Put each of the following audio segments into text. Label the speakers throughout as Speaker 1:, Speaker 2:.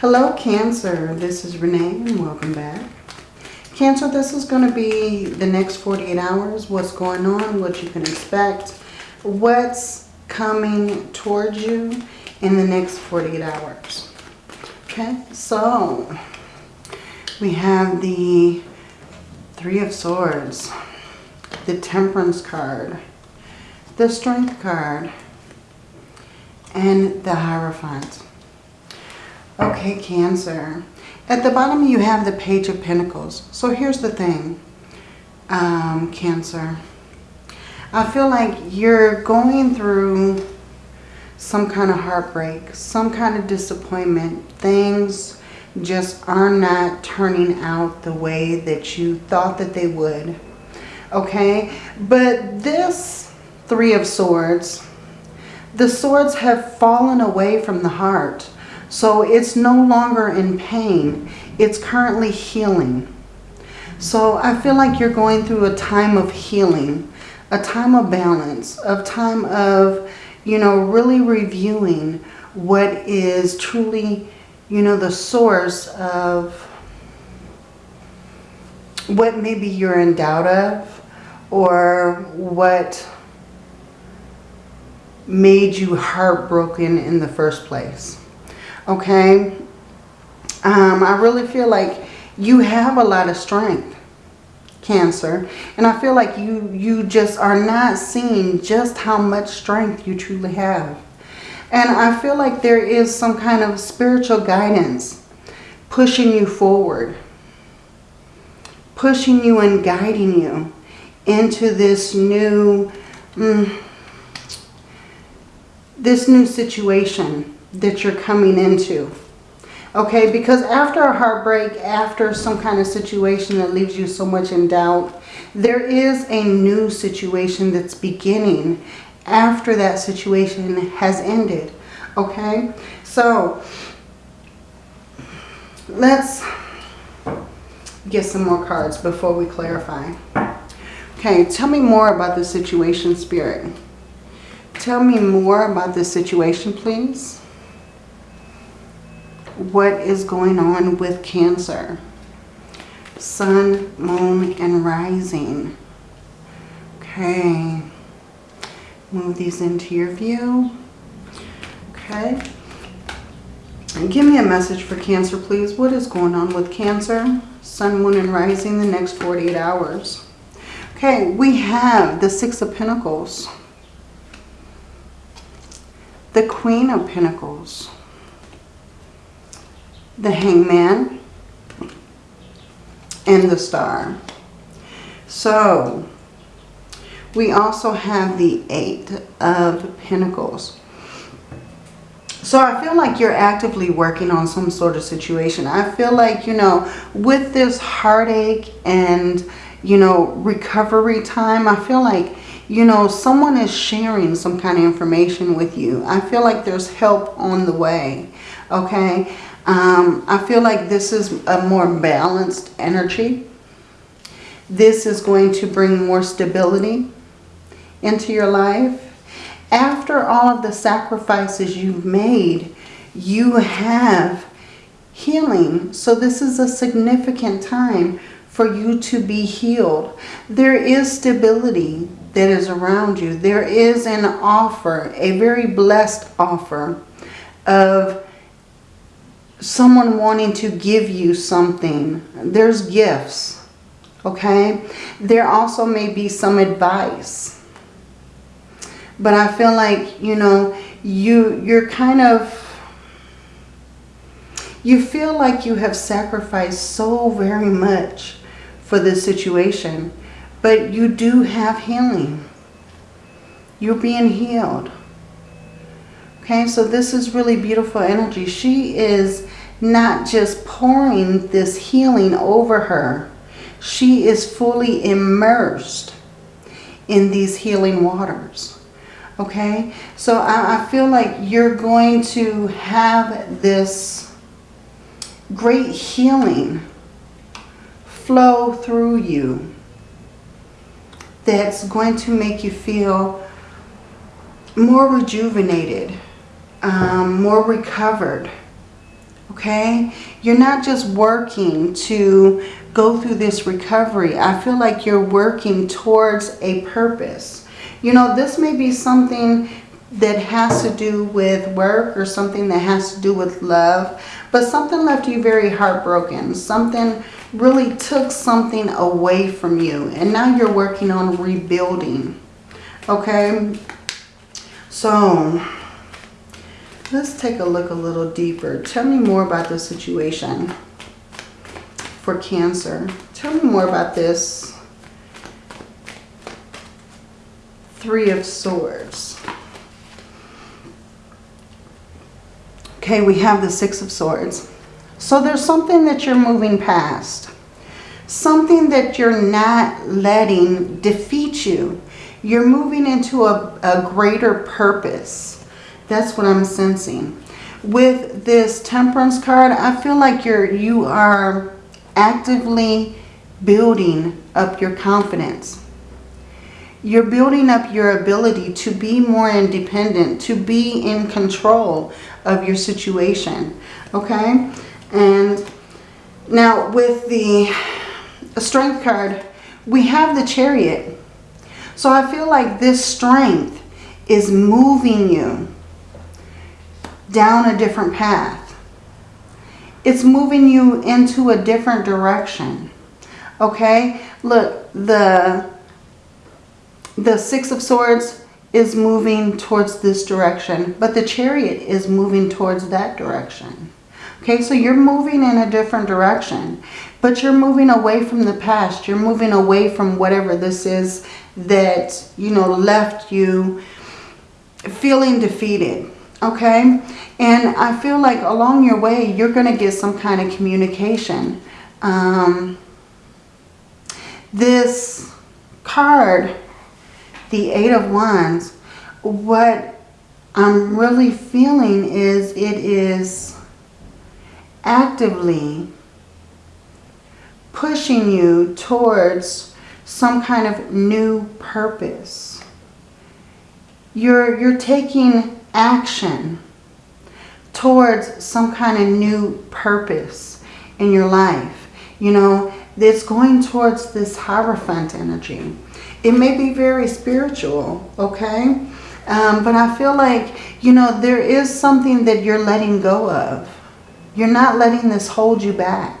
Speaker 1: Hello Cancer, this is Renee and welcome back. Cancer, this is going to be the next 48 hours, what's going on, what you can expect, what's coming towards you in the next 48 hours. Okay, so we have the Three of Swords, the Temperance card, the Strength card, and the Hierophant. Okay, Cancer. At the bottom you have the Page of Pentacles. So here's the thing, um, Cancer. I feel like you're going through some kind of heartbreak, some kind of disappointment. Things just are not turning out the way that you thought that they would. Okay, but this Three of Swords, the swords have fallen away from the heart. So it's no longer in pain. It's currently healing. So I feel like you're going through a time of healing, a time of balance, a time of, you know, really reviewing what is truly, you know, the source of what maybe you're in doubt of or what made you heartbroken in the first place okay? Um, I really feel like you have a lot of strength, Cancer. And I feel like you, you just are not seeing just how much strength you truly have. And I feel like there is some kind of spiritual guidance pushing you forward. Pushing you and guiding you into this new, mm, this new situation that you're coming into. Okay, because after a heartbreak, after some kind of situation that leaves you so much in doubt, there is a new situation that's beginning after that situation has ended. Okay, so let's get some more cards before we clarify. Okay, tell me more about the situation, Spirit. Tell me more about this situation, please what is going on with Cancer. Sun, Moon, and Rising. Okay. Move these into your view. Okay. And give me a message for Cancer, please. What is going on with Cancer? Sun, Moon, and Rising the next 48 hours. Okay, we have the Six of Pentacles. The Queen of Pentacles the hangman, and the star. So, we also have the eight of pentacles. So I feel like you're actively working on some sort of situation. I feel like, you know, with this heartache and, you know, recovery time, I feel like, you know, someone is sharing some kind of information with you. I feel like there's help on the way, okay? Um, I feel like this is a more balanced energy. This is going to bring more stability into your life. After all of the sacrifices you've made, you have healing. So this is a significant time for you to be healed. There is stability that is around you. There is an offer, a very blessed offer of someone wanting to give you something. There's gifts, okay? There also may be some advice. But I feel like, you know, you, you're kind of, you feel like you have sacrificed so very much for this situation. But you do have healing. You're being healed. Okay, so this is really beautiful energy. She is not just pouring this healing over her. She is fully immersed in these healing waters. Okay, so I, I feel like you're going to have this great healing flow through you that's going to make you feel more rejuvenated um, more recovered. Okay? You're not just working to go through this recovery. I feel like you're working towards a purpose. You know, this may be something that has to do with work or something that has to do with love. But something left you very heartbroken. Something really took something away from you. And now you're working on rebuilding. Okay? So, let's take a look a little deeper. Tell me more about the situation for Cancer. Tell me more about this Three of Swords. Okay, we have the Six of Swords. So there's something that you're moving past. Something that you're not letting defeat you. You're moving into a, a greater purpose. That's what I'm sensing. With this Temperance card, I feel like you're you are actively building up your confidence. You're building up your ability to be more independent, to be in control of your situation. Okay? And now with the strength card, we have the chariot. So I feel like this strength is moving you down a different path. It's moving you into a different direction. Okay? Look, the, the Six of Swords is moving towards this direction, but the chariot is moving towards that direction. Okay, so you're moving in a different direction, but you're moving away from the past. You're moving away from whatever this is that, you know, left you feeling defeated. Okay, and I feel like along your way, you're going to get some kind of communication. Um, this card the Eight of Wands, what I'm really feeling is it is actively pushing you towards some kind of new purpose. You're, you're taking action towards some kind of new purpose in your life. You know, it's going towards this Hierophant energy. It may be very spiritual, okay? Um, but I feel like, you know, there is something that you're letting go of. You're not letting this hold you back.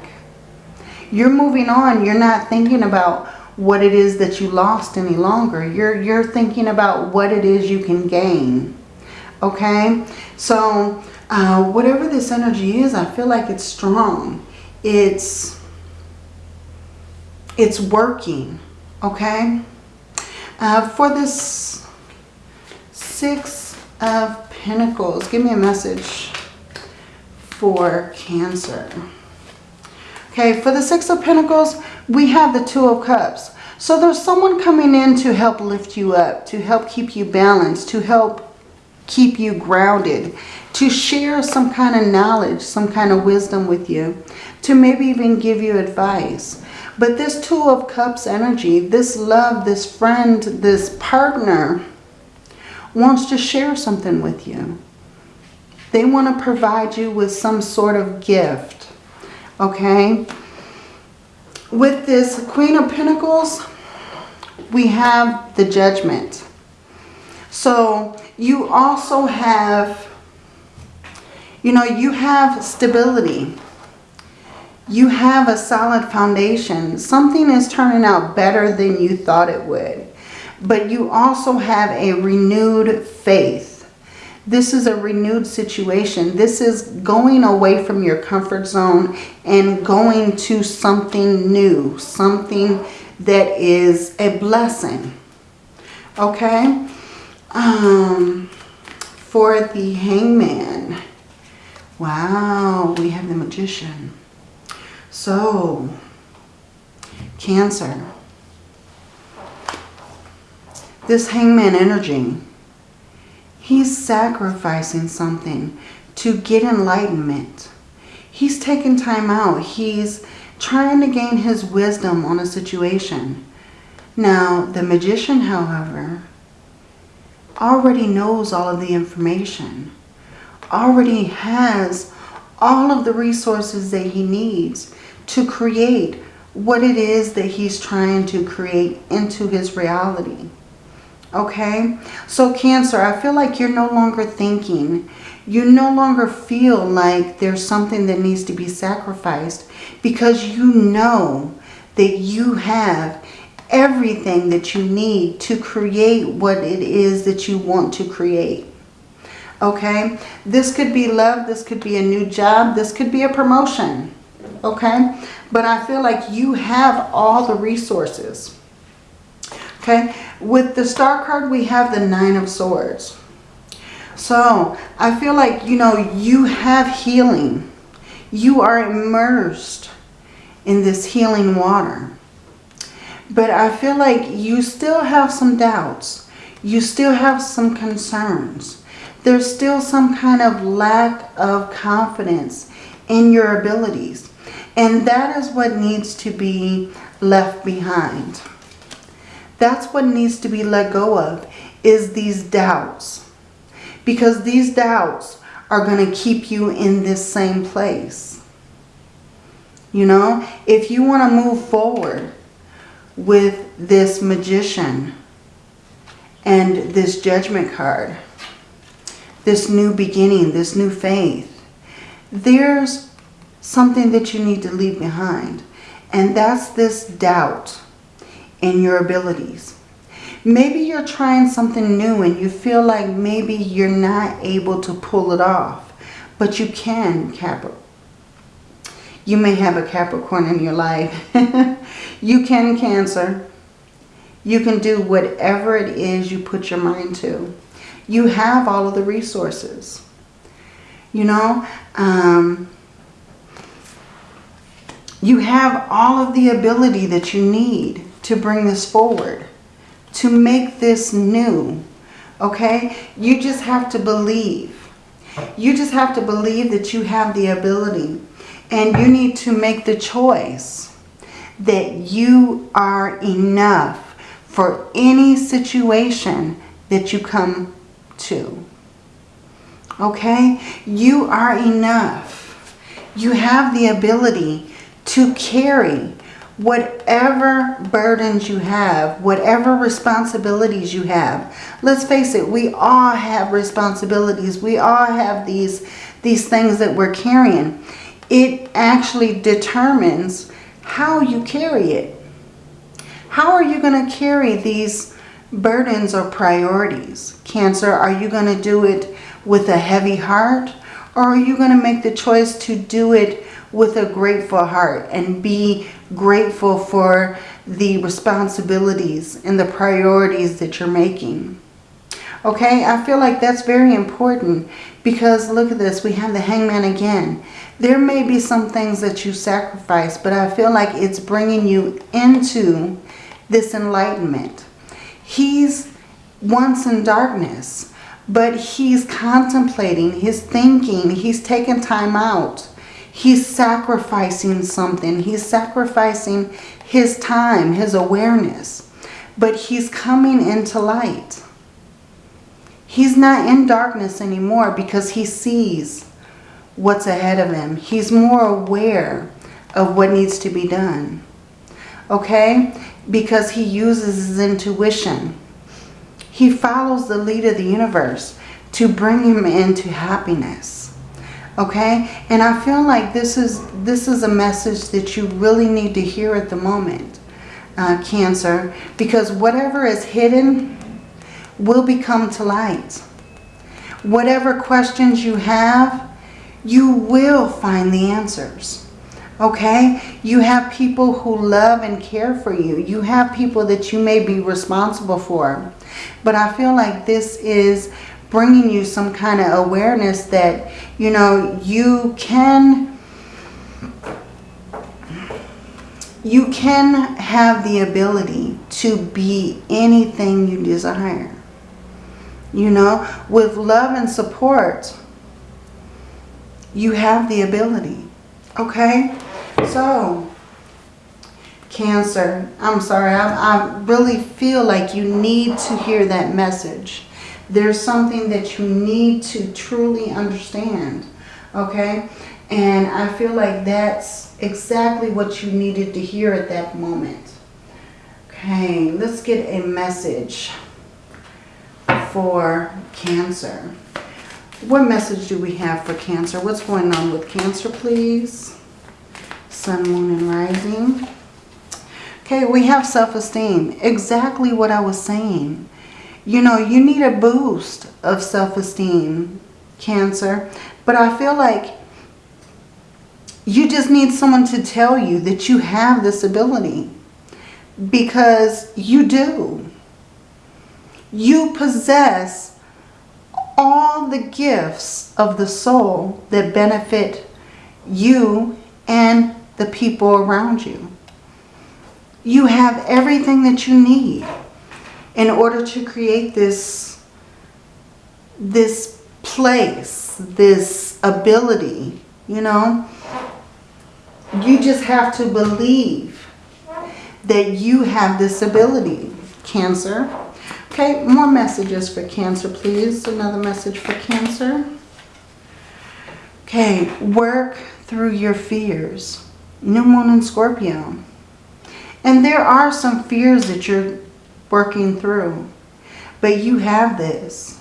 Speaker 1: You're moving on. You're not thinking about what it is that you lost any longer. You're, you're thinking about what it is you can gain. Okay? So, uh, whatever this energy is, I feel like it's strong. It's, it's working. Okay? Uh, for this Six of Pentacles, give me a message for Cancer. Okay, for the Six of Pentacles, we have the Two of Cups. So there's someone coming in to help lift you up, to help keep you balanced, to help keep you grounded, to share some kind of knowledge, some kind of wisdom with you, to maybe even give you advice. But this Two of Cups energy, this love, this friend, this partner wants to share something with you. They want to provide you with some sort of gift. Okay? With this Queen of Pentacles, we have the Judgment. So you also have, you know, you have stability you have a solid foundation. Something is turning out better than you thought it would. But you also have a renewed faith. This is a renewed situation. This is going away from your comfort zone and going to something new. Something that is a blessing. Okay? Um, for the hangman. Wow, we have the magician. So, Cancer. This hangman energy, he's sacrificing something to get enlightenment. He's taking time out. He's trying to gain his wisdom on a situation. Now, the magician, however, already knows all of the information, already has all of the resources that he needs to create what it is that he's trying to create into his reality. Okay? So Cancer, I feel like you're no longer thinking. You no longer feel like there's something that needs to be sacrificed because you know that you have everything that you need to create what it is that you want to create. Okay? This could be love. This could be a new job. This could be a promotion. Okay? But I feel like you have all the resources. Okay? With the star card, we have the nine of swords. So I feel like, you know, you have healing. You are immersed in this healing water. But I feel like you still have some doubts. You still have some concerns. There's still some kind of lack of confidence in your abilities. And that is what needs to be left behind. That's what needs to be let go of is these doubts. Because these doubts are going to keep you in this same place. You know, if you want to move forward with this magician and this judgment card, this new beginning, this new faith, there's something that you need to leave behind. And that's this doubt in your abilities. Maybe you're trying something new and you feel like maybe you're not able to pull it off. But you can, Capricorn. You may have a Capricorn in your life. you can Cancer. You can do whatever it is you put your mind to. You have all of the resources. You know, um, you have all of the ability that you need to bring this forward, to make this new. Okay? You just have to believe. You just have to believe that you have the ability and you need to make the choice that you are enough for any situation that you come to. Okay? You are enough. You have the ability to carry whatever burdens you have, whatever responsibilities you have. Let's face it, we all have responsibilities. We all have these, these things that we're carrying it actually determines how you carry it. How are you going to carry these burdens or priorities? Cancer, are you going to do it with a heavy heart? Or are you going to make the choice to do it with a grateful heart and be grateful for the responsibilities and the priorities that you're making? Okay, I feel like that's very important because look at this. We have the hangman again. There may be some things that you sacrifice, but I feel like it's bringing you into this enlightenment. He's once in darkness, but he's contemplating, he's thinking, he's taking time out. He's sacrificing something. He's sacrificing his time, his awareness. But he's coming into light. He's not in darkness anymore because he sees what's ahead of him. He's more aware of what needs to be done. Okay? Because he uses his intuition. He follows the lead of the universe to bring him into happiness. Okay? And I feel like this is, this is a message that you really need to hear at the moment, uh, Cancer. Because whatever is hidden will become to light. Whatever questions you have, you will find the answers. Okay? You have people who love and care for you. You have people that you may be responsible for. But I feel like this is bringing you some kind of awareness that, you know, you can... You can have the ability to be anything you desire. You know, with love and support, you have the ability. Okay? So, Cancer, I'm sorry. I, I really feel like you need to hear that message. There's something that you need to truly understand. Okay? And I feel like that's exactly what you needed to hear at that moment. Okay, let's get a message for Cancer. What message do we have for Cancer? What's going on with Cancer, please? Sun, Moon, and Rising. Okay, we have self-esteem. Exactly what I was saying. You know, you need a boost of self-esteem, Cancer. But I feel like you just need someone to tell you that you have this ability. Because you do. You possess all the gifts of the soul that benefit you and the people around you. You have everything that you need in order to create this, this place, this ability, you know. You just have to believe that you have this ability, Cancer. Okay, more messages for Cancer, please. Another message for Cancer. Okay, work through your fears. New Moon in Scorpio. And there are some fears that you're working through. But you have this.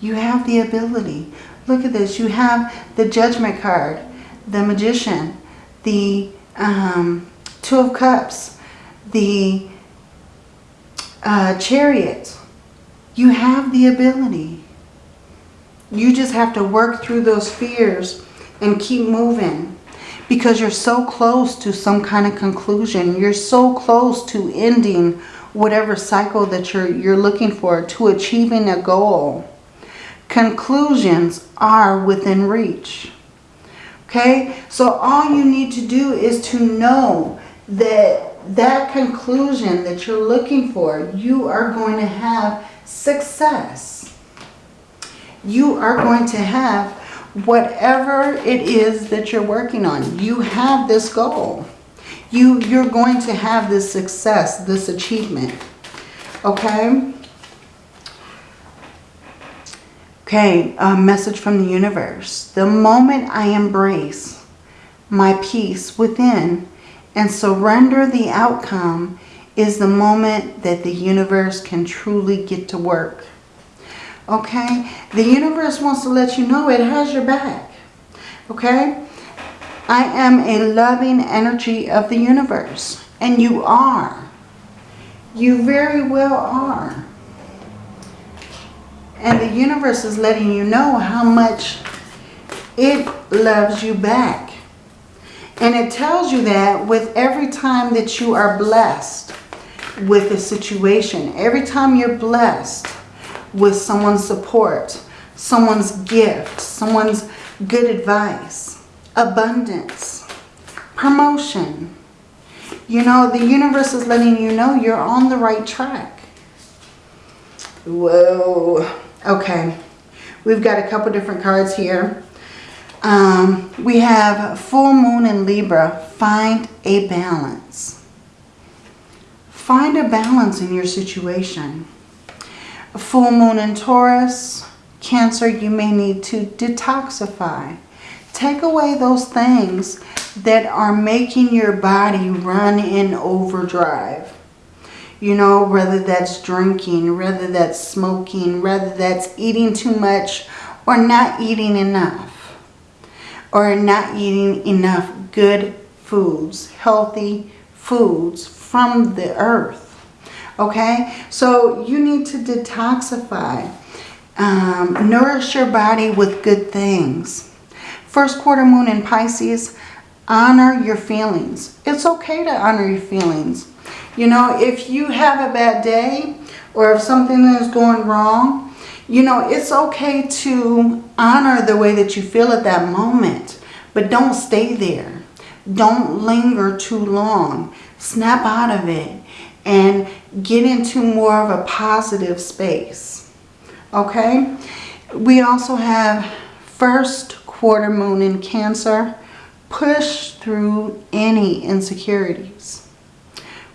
Speaker 1: You have the ability. Look at this. You have the Judgment card, the Magician, the um, Two of Cups, the uh, Chariot. You have the ability. You just have to work through those fears and keep moving because you're so close to some kind of conclusion. You're so close to ending whatever cycle that you're, you're looking for, to achieving a goal. Conclusions are within reach. Okay, so all you need to do is to know that that conclusion that you're looking for, you are going to have success. You are going to have whatever it is that you're working on. You have this goal. You, you're going to have this success, this achievement. Okay? Okay, a message from the universe. The moment I embrace my peace within and surrender the outcome is the moment that the universe can truly get to work. Okay? The universe wants to let you know it has your back. Okay? I am a loving energy of the universe. And you are. You very well are. And the universe is letting you know how much it loves you back. And it tells you that with every time that you are blessed with a situation, every time you're blessed with someone's support, someone's gift, someone's good advice, abundance, promotion. You know, the universe is letting you know you're on the right track. Whoa. Okay. We've got a couple different cards here. Um, we have full moon in Libra. Find a balance. Find a balance in your situation. Full moon in Taurus. Cancer, you may need to detoxify. Take away those things that are making your body run in overdrive. You know, whether that's drinking, whether that's smoking, whether that's eating too much or not eating enough. Or not eating enough good foods, healthy foods from the earth. Okay, so you need to detoxify. Um, nourish your body with good things. First quarter moon in Pisces, honor your feelings. It's okay to honor your feelings. You know, if you have a bad day or if something is going wrong, you know, it's okay to honor the way that you feel at that moment. But don't stay there. Don't linger too long. Snap out of it and get into more of a positive space. Okay? We also have first quarter moon in Cancer. Push through any insecurities.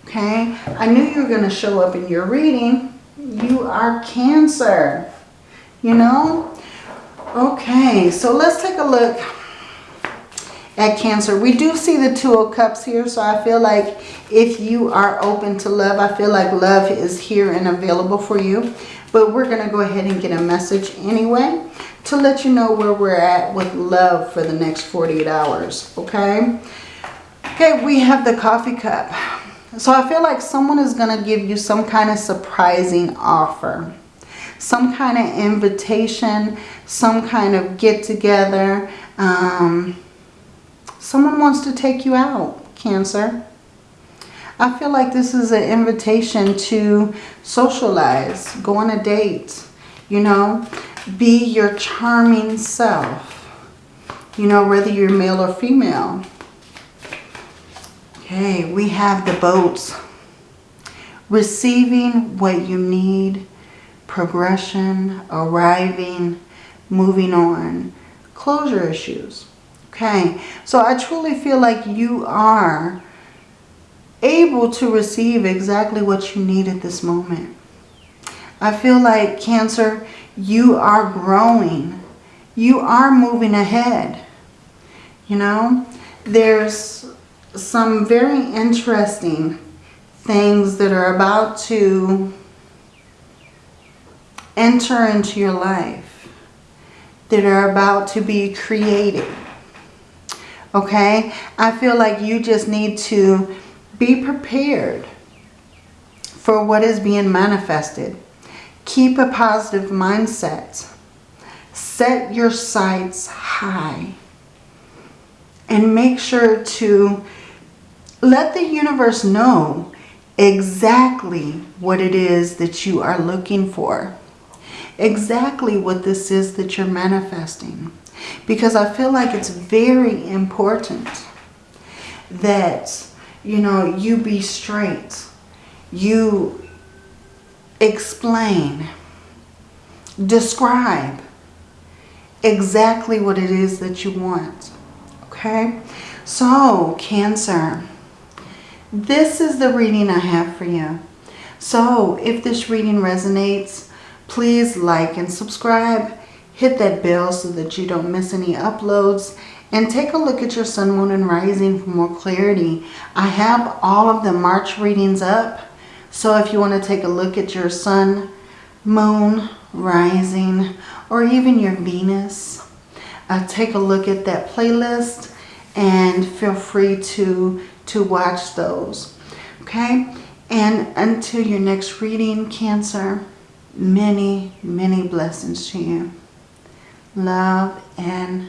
Speaker 1: Okay? I knew you were going to show up in your reading. You are Cancer. You know? Okay, so let's take a look at Cancer. We do see the Two of Cups here, so I feel like if you are open to love, I feel like love is here and available for you. But we're going to go ahead and get a message anyway to let you know where we're at with love for the next 48 hours, okay? Okay, we have the coffee cup. So I feel like someone is going to give you some kind of surprising offer. Some kind of invitation, some kind of get together. Um, someone wants to take you out, Cancer. I feel like this is an invitation to socialize, go on a date, you know, be your charming self, you know, whether you're male or female. Okay, we have the boats. Receiving what you need, progression, arriving, moving on, closure issues. Okay, so I truly feel like you are able to receive exactly what you need at this moment. I feel like Cancer, you are growing. You are moving ahead. You know, there's some very interesting things that are about to enter into your life that are about to be created. Okay? I feel like you just need to be prepared for what is being manifested. Keep a positive mindset. Set your sights high. And make sure to let the universe know exactly what it is that you are looking for. Exactly what this is that you're manifesting. Because I feel like it's very important that, you know, you be straight. You explain, describe exactly what it is that you want. Okay? So, Cancer, this is the reading I have for you. So, if this reading resonates, please like and subscribe. Hit that bell so that you don't miss any uploads. And take a look at your sun, moon, and rising for more clarity. I have all of the March readings up. So if you want to take a look at your sun, moon, rising, or even your Venus, uh, take a look at that playlist and feel free to, to watch those. Okay? And until your next reading, Cancer, many, many blessings to you. Love and